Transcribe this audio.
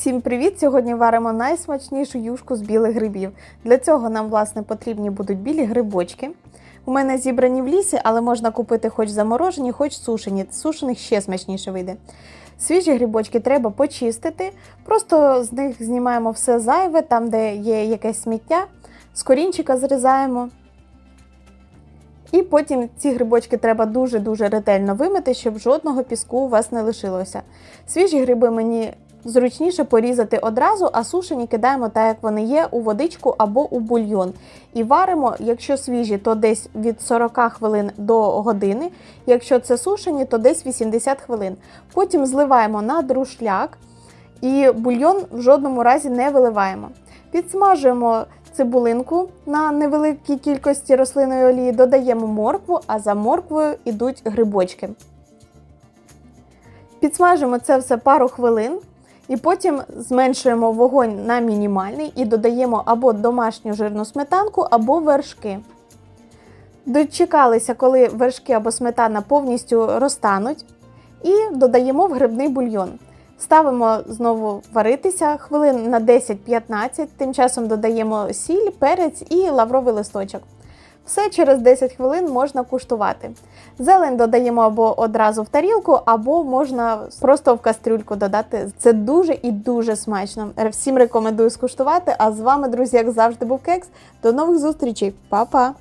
Всім привіт! Сьогодні варимо найсмачнішу юшку з білих грибів. Для цього нам, власне, потрібні будуть білі грибочки. У мене зібрані в лісі, але можна купити хоч заморожені, хоч сушені. Сушених ще смачніше вийде. Свіжі грибочки треба почистити, просто з них знімаємо все зайве, там, де є якесь сміття, з корінчика зрізаємо. І потім ці грибочки треба дуже-дуже ретельно вимити, щоб жодного піску у вас не лишилося. Свіжі гриби мені зручніше порізати одразу, а сушені кидаємо так, як вони є, у водичку або у бульйон. І варимо, якщо свіжі, то десь від 40 хвилин до години. Якщо це сушені, то десь 80 хвилин. Потім зливаємо на друшляк і бульйон в жодному разі не виливаємо. Підсмажуємо цибулинку на невеликій кількості рослинної олії, додаємо моркву, а за морквою йдуть грибочки. Підсмажимо це все пару хвилин. І потім зменшуємо вогонь на мінімальний і додаємо або домашню жирну сметанку, або вершки. Дочекалися, коли вершки або сметана повністю розтануть, і додаємо в грибний бульйон. Ставимо знову варитися хвилин на 10-15, тим часом додаємо сіль, перець і лавровий листочок. Все через 10 хвилин можна куштувати. Зелень додаємо або одразу в тарілку, або можна просто в кастрюльку додати. Це дуже і дуже смачно. Всім рекомендую скуштувати. А з вами, друзі, як завжди, був кекс. До нових зустрічей, Па-па!